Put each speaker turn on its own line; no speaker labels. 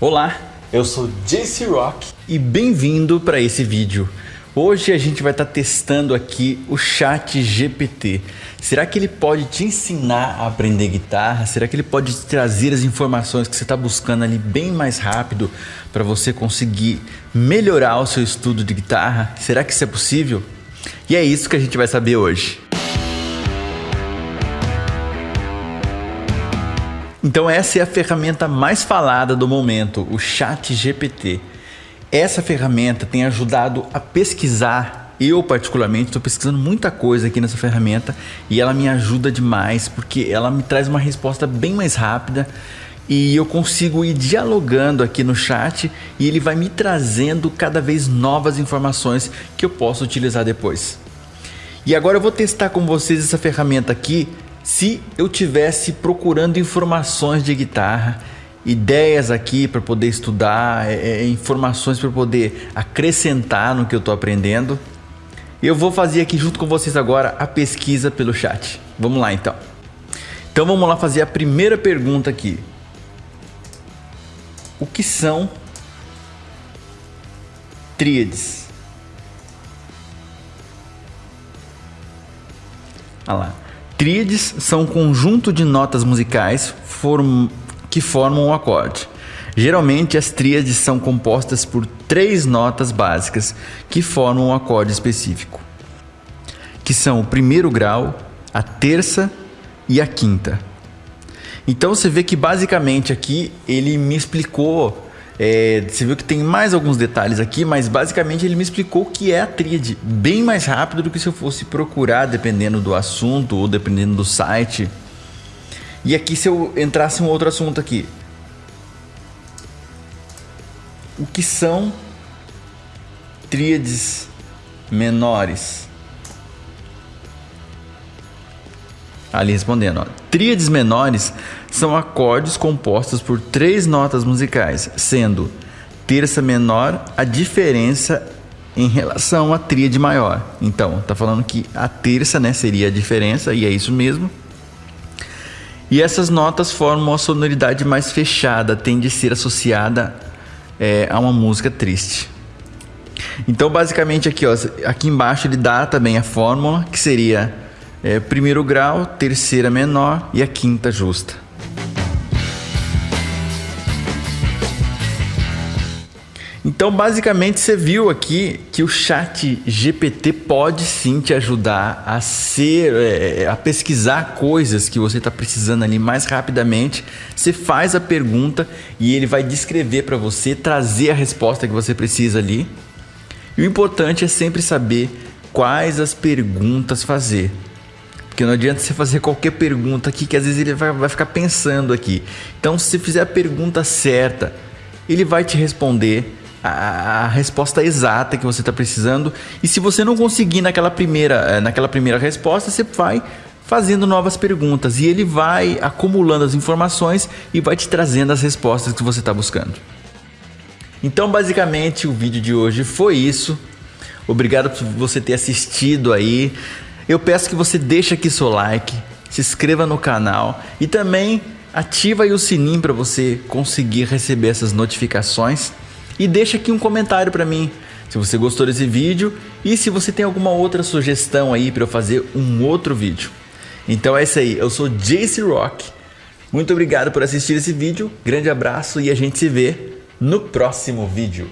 Olá, eu sou JC Rock e bem-vindo para esse vídeo. Hoje a gente vai estar tá testando aqui o Chat GPT. Será que ele pode te ensinar a aprender guitarra? Será que ele pode te trazer as informações que você está buscando ali bem mais rápido para você conseguir melhorar o seu estudo de guitarra? Será que isso é possível? E é isso que a gente vai saber hoje. Então essa é a ferramenta mais falada do momento, o Chat GPT. Essa ferramenta tem ajudado a pesquisar. Eu particularmente estou pesquisando muita coisa aqui nessa ferramenta e ela me ajuda demais porque ela me traz uma resposta bem mais rápida e eu consigo ir dialogando aqui no chat e ele vai me trazendo cada vez novas informações que eu posso utilizar depois. E agora eu vou testar com vocês essa ferramenta aqui se eu tivesse procurando informações de guitarra, ideias aqui para poder estudar, é, é, informações para poder acrescentar no que eu estou aprendendo, eu vou fazer aqui junto com vocês agora a pesquisa pelo chat. Vamos lá então. Então vamos lá fazer a primeira pergunta aqui. O que são tríades? Olha lá. Tríades são um conjunto de notas musicais form... que formam um acorde. Geralmente, as tríades são compostas por três notas básicas que formam um acorde específico, que são o primeiro grau, a terça e a quinta. Então você vê que basicamente aqui ele me explicou é, você viu que tem mais alguns detalhes aqui, mas basicamente ele me explicou o que é a tríade, bem mais rápido do que se eu fosse procurar, dependendo do assunto ou dependendo do site. E aqui se eu entrasse um outro assunto aqui. O que são tríades menores? Ali respondendo, ó. tríades menores são acordes compostos por três notas musicais, sendo terça menor a diferença em relação à tríade maior. Então, tá falando que a terça, né, seria a diferença e é isso mesmo. E essas notas formam uma sonoridade mais fechada, tende a ser associada é, a uma música triste. Então, basicamente aqui, ó, aqui embaixo ele dá também a fórmula que seria é, primeiro grau, terceira menor e a quinta justa. Então, basicamente, você viu aqui que o chat GPT pode sim te ajudar a ser, é, a pesquisar coisas que você está precisando ali mais rapidamente. Você faz a pergunta e ele vai descrever para você, trazer a resposta que você precisa ali. E o importante é sempre saber quais as perguntas fazer. Porque não adianta você fazer qualquer pergunta aqui que às vezes ele vai, vai ficar pensando aqui. Então, se fizer a pergunta certa, ele vai te responder a, a resposta exata que você está precisando. E se você não conseguir naquela primeira, eh, naquela primeira resposta, você vai fazendo novas perguntas e ele vai acumulando as informações e vai te trazendo as respostas que você está buscando. Então, basicamente, o vídeo de hoje foi isso. Obrigado por você ter assistido aí. Eu peço que você deixe aqui seu like, se inscreva no canal e também ativa o sininho para você conseguir receber essas notificações e deixa aqui um comentário para mim se você gostou desse vídeo e se você tem alguma outra sugestão aí para eu fazer um outro vídeo. Então é isso aí, eu sou Jace Rock. Muito obrigado por assistir esse vídeo, grande abraço e a gente se vê no próximo vídeo.